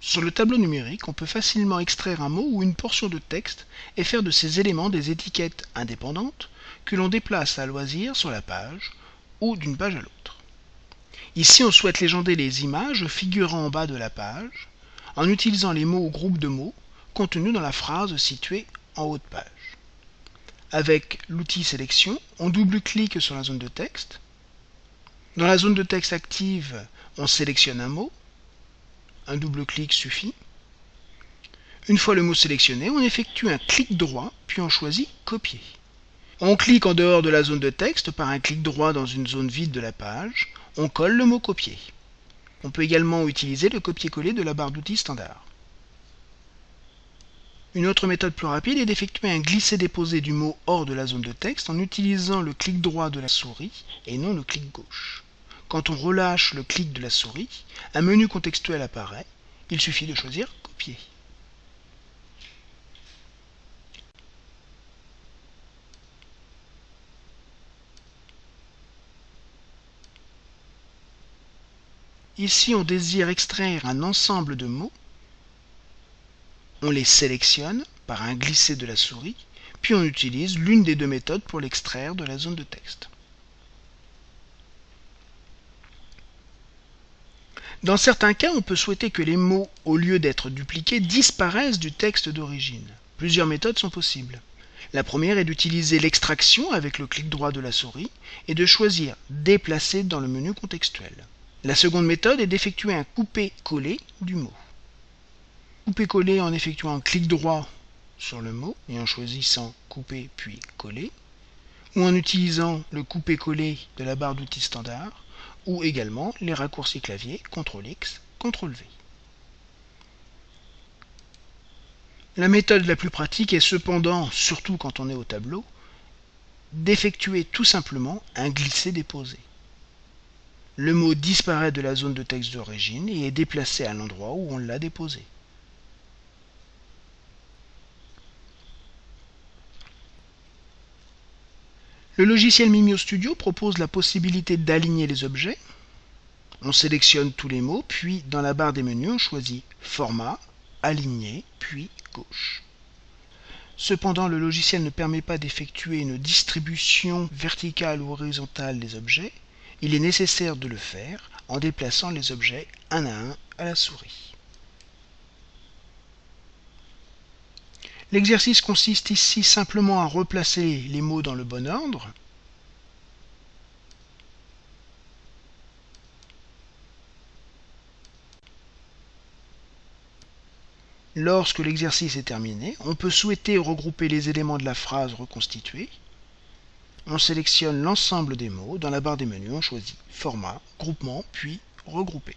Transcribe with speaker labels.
Speaker 1: Sur le tableau numérique, on peut facilement extraire un mot ou une portion de texte et faire de ces éléments des étiquettes indépendantes que l'on déplace à loisir sur la page ou d'une page à l'autre. Ici, on souhaite légender les images figurant en bas de la page en utilisant les mots ou groupes de mots contenus dans la phrase située en haut de page. Avec l'outil sélection, on double-clique sur la zone de texte. Dans la zone de texte active, on sélectionne un mot. Un double-clic suffit. Une fois le mot sélectionné, on effectue un clic droit, puis on choisit Copier. On clique en dehors de la zone de texte par un clic droit dans une zone vide de la page. On colle le mot Copier. On peut également utiliser le copier-coller de la barre d'outils standard. Une autre méthode plus rapide est d'effectuer un glisser-déposer du mot hors de la zone de texte en utilisant le clic droit de la souris et non le clic gauche. Quand on relâche le clic de la souris, un menu contextuel apparaît. Il suffit de choisir Copier. Ici, on désire extraire un ensemble de mots. On les sélectionne par un glisser de la souris, puis on utilise l'une des deux méthodes pour l'extraire de la zone de texte. Dans certains cas, on peut souhaiter que les mots, au lieu d'être dupliqués, disparaissent du texte d'origine. Plusieurs méthodes sont possibles. La première est d'utiliser l'extraction avec le clic droit de la souris et de choisir Déplacer dans le menu contextuel. La seconde méthode est d'effectuer un couper-coller du mot. Couper-coller en effectuant un clic droit sur le mot et en choisissant couper puis coller, ou en utilisant le couper-coller de la barre d'outils standard, ou également les raccourcis clavier CTRL-X, CTRL-V. La méthode la plus pratique est cependant, surtout quand on est au tableau, d'effectuer tout simplement un glisser-déposer le mot disparaît de la zone de texte d'origine et est déplacé à l'endroit où on l'a déposé. Le logiciel Mimio Studio propose la possibilité d'aligner les objets. On sélectionne tous les mots, puis dans la barre des menus, on choisit Format, Aligner, puis Gauche. Cependant, le logiciel ne permet pas d'effectuer une distribution verticale ou horizontale des objets, il est nécessaire de le faire en déplaçant les objets un à un à la souris. L'exercice consiste ici simplement à replacer les mots dans le bon ordre. Lorsque l'exercice est terminé, on peut souhaiter regrouper les éléments de la phrase reconstituée on sélectionne l'ensemble des mots. Dans la barre des menus, on choisit Format, Groupement, puis Regrouper.